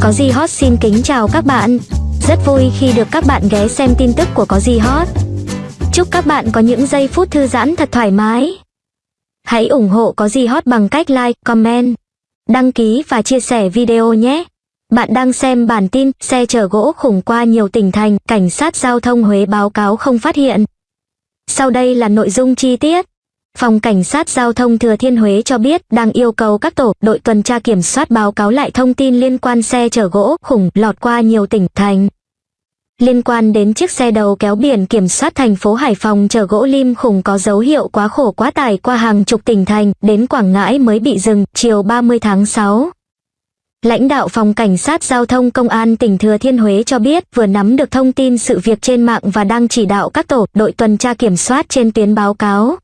Có gì hot xin kính chào các bạn. Rất vui khi được các bạn ghé xem tin tức của Có gì hot. Chúc các bạn có những giây phút thư giãn thật thoải mái. Hãy ủng hộ Có gì hot bằng cách like, comment, đăng ký và chia sẻ video nhé. Bạn đang xem bản tin xe chở gỗ khủng qua nhiều tỉnh thành, cảnh sát giao thông Huế báo cáo không phát hiện. Sau đây là nội dung chi tiết. Phòng Cảnh sát Giao thông Thừa Thiên Huế cho biết đang yêu cầu các tổ, đội tuần tra kiểm soát báo cáo lại thông tin liên quan xe chở gỗ khủng lọt qua nhiều tỉnh, thành. Liên quan đến chiếc xe đầu kéo biển kiểm soát thành phố Hải Phòng chở gỗ lim khủng có dấu hiệu quá khổ quá tải qua hàng chục tỉnh thành, đến Quảng Ngãi mới bị dừng, chiều 30 tháng 6. Lãnh đạo phòng cảnh sát giao thông công an tỉnh Thừa Thiên Huế cho biết vừa nắm được thông tin sự việc trên mạng và đang chỉ đạo các tổ, đội tuần tra kiểm soát trên tuyến báo cáo.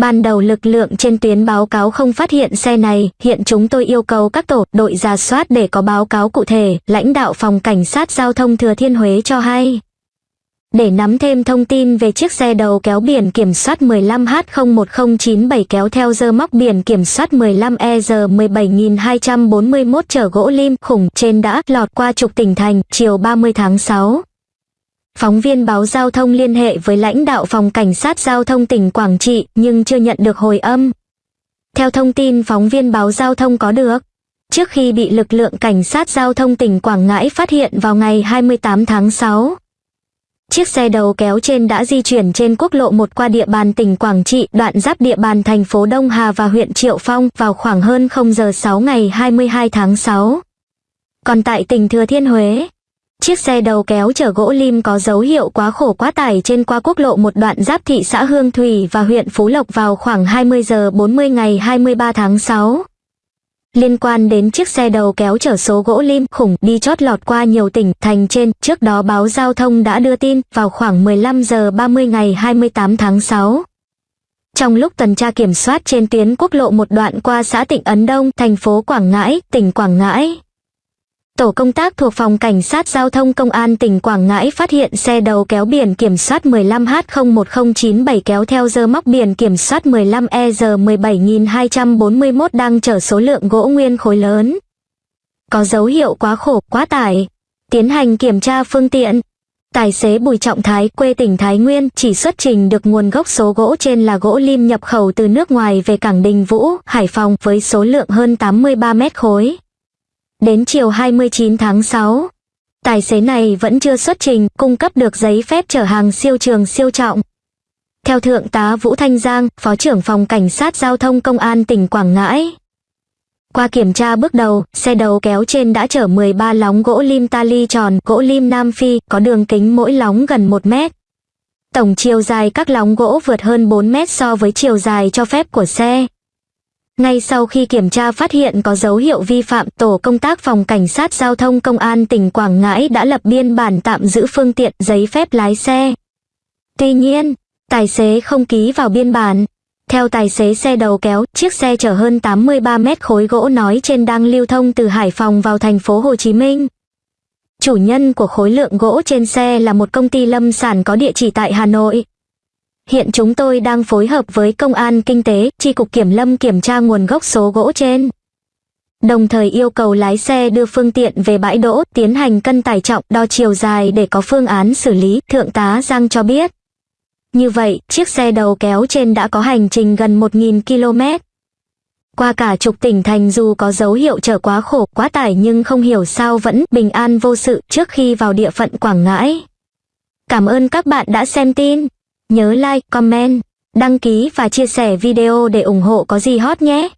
Ban đầu lực lượng trên tuyến báo cáo không phát hiện xe này, hiện chúng tôi yêu cầu các tổ, đội ra soát để có báo cáo cụ thể, lãnh đạo phòng cảnh sát giao thông Thừa Thiên Huế cho hay. Để nắm thêm thông tin về chiếc xe đầu kéo biển kiểm soát 15H01097 kéo theo dơ móc biển kiểm soát 15EG17241 chở gỗ lim khủng trên đã lọt qua trục tỉnh thành chiều 30 tháng 6. Phóng viên báo giao thông liên hệ với lãnh đạo phòng cảnh sát giao thông tỉnh Quảng Trị nhưng chưa nhận được hồi âm. Theo thông tin phóng viên báo giao thông có được, trước khi bị lực lượng cảnh sát giao thông tỉnh Quảng Ngãi phát hiện vào ngày 28 tháng 6. Chiếc xe đầu kéo trên đã di chuyển trên quốc lộ 1 qua địa bàn tỉnh Quảng Trị, đoạn giáp địa bàn thành phố Đông Hà và huyện Triệu Phong vào khoảng hơn 0 giờ 6 ngày 22 tháng 6. Còn tại tỉnh Thừa Thiên Huế, Chiếc xe đầu kéo chở gỗ lim có dấu hiệu quá khổ quá tải trên qua quốc lộ một đoạn giáp thị xã Hương Thủy và huyện Phú Lộc vào khoảng 20 giờ 40 ngày 23 tháng 6. Liên quan đến chiếc xe đầu kéo chở số gỗ lim khủng đi chót lọt qua nhiều tỉnh thành trên, trước đó báo giao thông đã đưa tin vào khoảng 15 giờ 30 ngày 28 tháng 6. Trong lúc tuần tra kiểm soát trên tuyến quốc lộ một đoạn qua xã Tịnh Ấn Đông, thành phố Quảng Ngãi, tỉnh Quảng Ngãi, Tổ công tác thuộc phòng cảnh sát giao thông công an tỉnh Quảng Ngãi phát hiện xe đầu kéo biển kiểm soát 15H01097 kéo theo dơ móc biển kiểm soát 15EG17241 đang chở số lượng gỗ nguyên khối lớn. Có dấu hiệu quá khổ, quá tải. Tiến hành kiểm tra phương tiện. Tài xế Bùi Trọng Thái quê tỉnh Thái Nguyên chỉ xuất trình được nguồn gốc số gỗ trên là gỗ lim nhập khẩu từ nước ngoài về cảng Đình Vũ, Hải Phòng với số lượng hơn 83 mét khối. Đến chiều 29 tháng 6, tài xế này vẫn chưa xuất trình, cung cấp được giấy phép chở hàng siêu trường siêu trọng. Theo Thượng tá Vũ Thanh Giang, Phó trưởng phòng Cảnh sát Giao thông Công an tỉnh Quảng Ngãi. Qua kiểm tra bước đầu, xe đầu kéo trên đã chở 13 lóng gỗ lim tali tròn, gỗ lim Nam Phi, có đường kính mỗi lóng gần 1 mét. Tổng chiều dài các lóng gỗ vượt hơn 4 mét so với chiều dài cho phép của xe. Ngay sau khi kiểm tra phát hiện có dấu hiệu vi phạm, tổ công tác phòng cảnh sát giao thông công an tỉnh Quảng Ngãi đã lập biên bản tạm giữ phương tiện giấy phép lái xe. Tuy nhiên, tài xế không ký vào biên bản. Theo tài xế xe đầu kéo, chiếc xe chở hơn 83 mét khối gỗ nói trên đang lưu thông từ Hải Phòng vào thành phố Hồ Chí Minh. Chủ nhân của khối lượng gỗ trên xe là một công ty lâm sản có địa chỉ tại Hà Nội. Hiện chúng tôi đang phối hợp với Công an Kinh tế, tri cục Kiểm lâm kiểm tra nguồn gốc số gỗ trên. Đồng thời yêu cầu lái xe đưa phương tiện về bãi đỗ, tiến hành cân tải trọng, đo chiều dài để có phương án xử lý, Thượng tá Giang cho biết. Như vậy, chiếc xe đầu kéo trên đã có hành trình gần 1.000 km. Qua cả chục tỉnh thành dù có dấu hiệu chở quá khổ, quá tải nhưng không hiểu sao vẫn bình an vô sự trước khi vào địa phận Quảng Ngãi. Cảm ơn các bạn đã xem tin. Nhớ like, comment, đăng ký và chia sẻ video để ủng hộ có gì hot nhé.